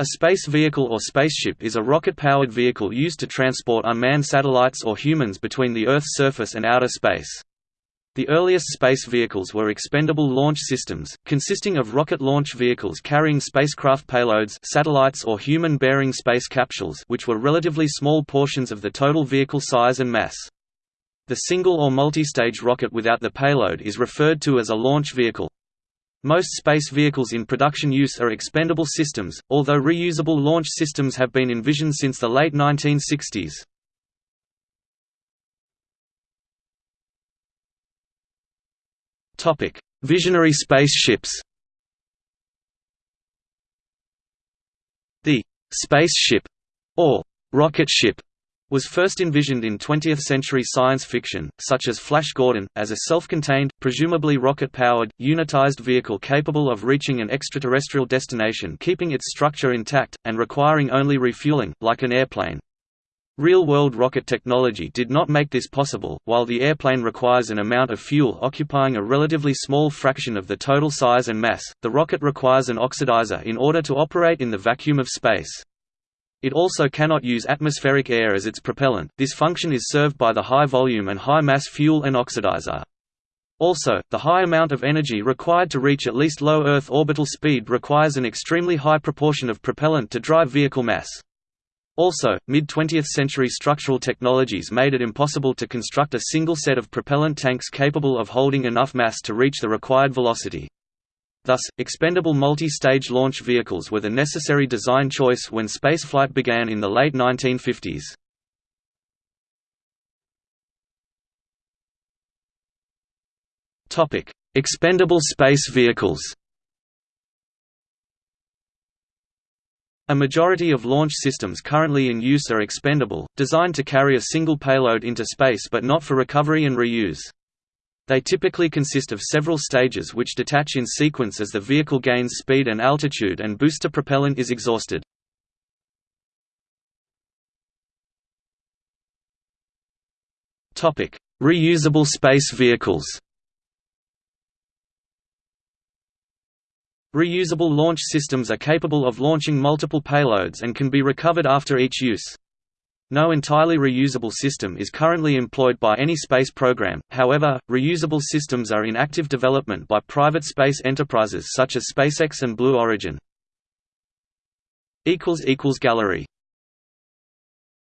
A space vehicle or spaceship is a rocket-powered vehicle used to transport unmanned satellites or humans between the Earth's surface and outer space. The earliest space vehicles were expendable launch systems, consisting of rocket launch vehicles carrying spacecraft payloads satellites or human-bearing space capsules which were relatively small portions of the total vehicle size and mass. The single or multi-stage rocket without the payload is referred to as a launch vehicle. Most space vehicles in production use are expendable systems, although reusable launch systems have been envisioned since the late 1960s. Topic: Visionary spaceships. The spaceship or rocket ship was first envisioned in 20th-century science fiction, such as Flash Gordon, as a self-contained, presumably rocket-powered, unitized vehicle capable of reaching an extraterrestrial destination keeping its structure intact, and requiring only refueling, like an airplane. Real-world rocket technology did not make this possible, while the airplane requires an amount of fuel occupying a relatively small fraction of the total size and mass, the rocket requires an oxidizer in order to operate in the vacuum of space. It also cannot use atmospheric air as its propellant, this function is served by the high volume and high mass fuel and oxidizer. Also, the high amount of energy required to reach at least low Earth orbital speed requires an extremely high proportion of propellant to drive vehicle mass. Also, mid-20th century structural technologies made it impossible to construct a single set of propellant tanks capable of holding enough mass to reach the required velocity. Thus, expendable multi-stage launch vehicles were the necessary design choice when spaceflight began in the late 1950s. Expendable space vehicles A majority of launch systems currently in use are expendable, designed to carry a single payload into space but not for recovery and reuse. They typically consist of several stages which detach in sequence as the vehicle gains speed and altitude and booster propellant is exhausted. Reusable space vehicles Reusable launch systems are capable of launching multiple payloads and can be recovered after each use. No entirely reusable system is currently employed by any space program, however, reusable systems are in active development by private space enterprises such as SpaceX and Blue Origin. Gallery